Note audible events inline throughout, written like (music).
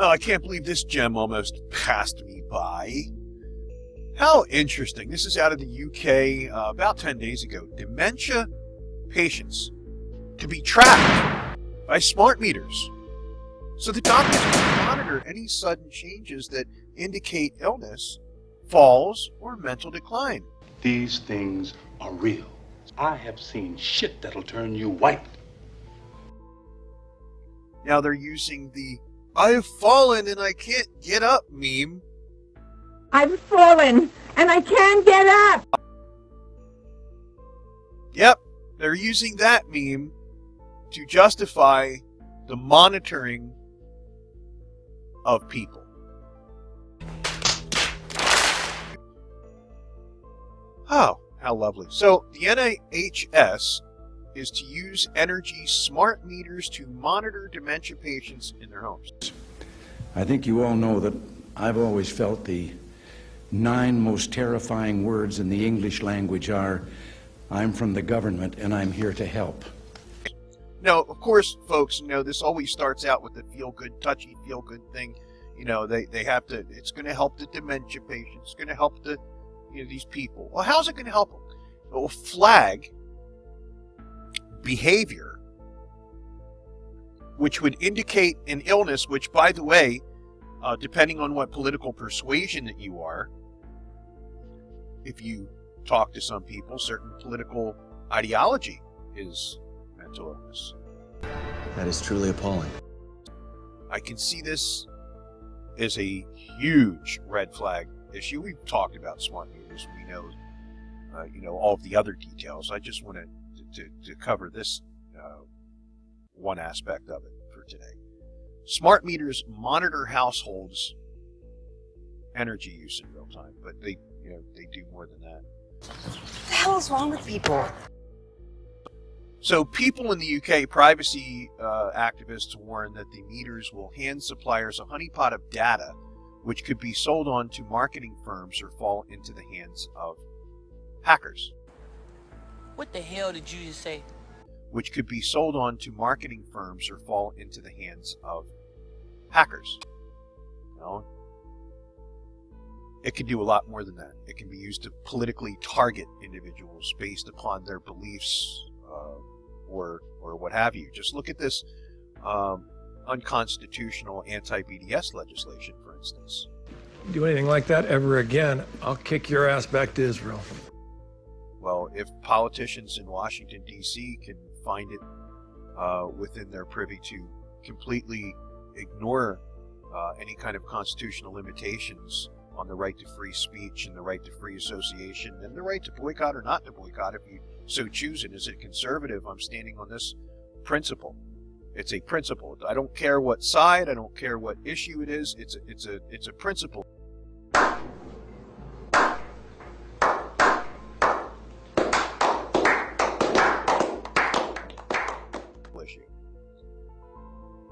Oh, I can't believe this gem almost passed me by. How interesting. This is out of the UK uh, about 10 days ago. Dementia patients to be tracked by smart meters. So the doctors can monitor any sudden changes that indicate illness, falls, or mental decline. These things are real. I have seen shit that'll turn you white. Now they're using the I have fallen and I can't get up meme. I've fallen and I can't get up. Yep, they're using that meme to justify the monitoring of people. Oh, how lovely. So the NHS is to use energy smart meters to monitor dementia patients in their homes. I think you all know that I've always felt the nine most terrifying words in the English language are, I'm from the government and I'm here to help. Now, of course, folks, you know, this always starts out with the feel-good, touchy, feel-good thing. You know, they, they have to, it's going to help the dementia patients, it's going to help the, you know, these people. Well, how's it going to help them? It will flag behavior which would indicate an illness, which, by the way, uh, depending on what political persuasion that you are, if you talk to some people, certain political ideology is mental illness. That is truly appalling. I can see this as a huge red flag issue. We've talked about smart meters. We know, uh, you know, all of the other details. I just want to to, to cover this uh, one aspect of it for today. Smart meters monitor households' energy use in real time, but they, you know, they do more than that. What the hell is wrong with people? So, people in the UK, privacy uh, activists warn that the meters will hand suppliers a honeypot of data, which could be sold on to marketing firms or fall into the hands of hackers. What the hell did you just say? Which could be sold on to marketing firms or fall into the hands of hackers. You know, it can do a lot more than that. It can be used to politically target individuals based upon their beliefs uh, or or what have you. Just look at this um, unconstitutional anti-BDS legislation, for instance. Do anything like that ever again, I'll kick your ass back to Israel. Well, if politicians in Washington, D.C. can find it uh, within their privy to completely ignore uh, any kind of constitutional limitations on the right to free speech and the right to free association and the right to boycott or not to boycott if you so choose it. As a conservative, I'm standing on this principle. It's a principle. I don't care what side, I don't care what issue it is. It's a, it's a it's a principle.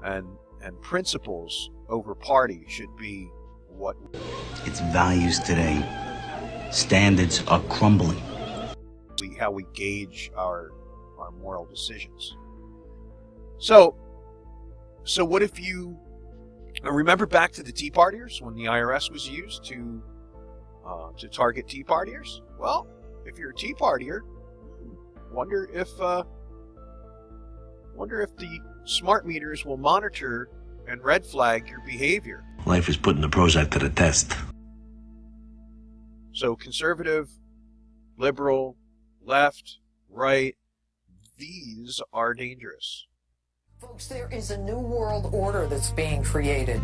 And and principles over party should be what Its values today, standards are crumbling. we how we gauge our our moral decisions. So so what if you uh, remember back to the Tea Partiers when the IRS was used to uh, to target Tea Partiers? Well, if you're a Tea Partier, wonder if uh, wonder if the smart meters will monitor and red flag your behavior. Life is putting the Prozac to the test. So conservative, liberal, left, right, these are dangerous. Folks, there is a new world order that's being created.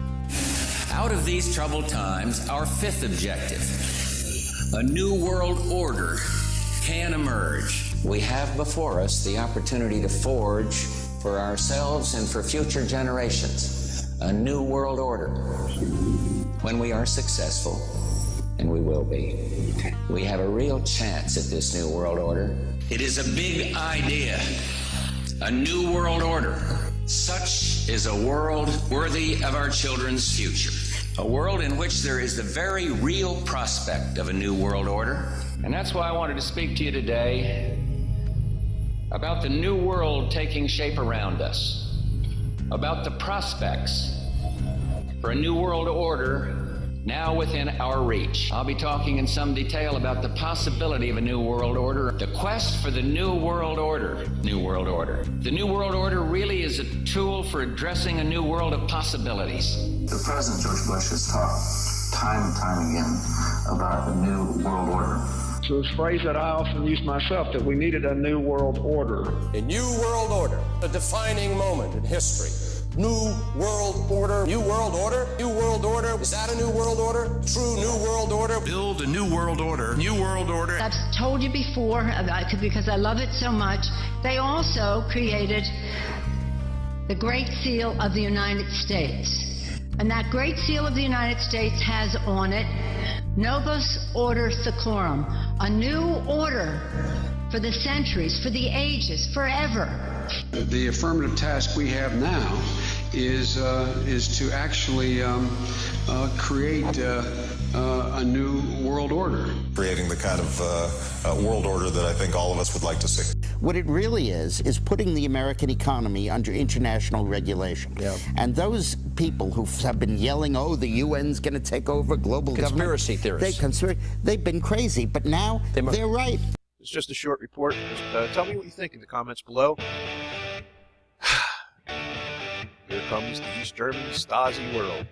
Out of these troubled times, our fifth objective a new world order can emerge. We have before us the opportunity to forge for ourselves and for future generations a new world order. When we are successful, and we will be, we have a real chance at this new world order. It is a big idea, a new world order. Such is a world worthy of our children's future. A world in which there is the very real prospect of a new world order. And that's why I wanted to speak to you today about the new world taking shape around us, about the prospects for a new world order now within our reach. I'll be talking in some detail about the possibility of a new world order, the quest for the new world order. New world order. The new world order really is a tool for addressing a new world of possibilities. The President George Bush has talked time and time again about the new world order. So this phrase that I often use myself, that we needed a new world order. A new world order, a defining moment in history. New world order, new world order, new world order. Is that a new world order? True new world order. Build a new world order, new world order. I've told you before, uh, because I love it so much, they also created the Great Seal of the United States. And that Great Seal of the United States has on it Novus Ordo Seclorum, a new order for the centuries, for the ages, forever. The affirmative task we have now is uh, is to actually um, uh, create uh, a new world order. Creating the kind of uh, world order that I think all of us would like to see. What it really is, is putting the American economy under international regulation. Yep. And those people who have been yelling, oh, the UN's going to take over global conspiracy government. theorists. They conspir- they've been crazy, but now they they're right. It's just a short report. Just, uh, tell me what you think in the comments below. (sighs) Here comes the East German Stasi world.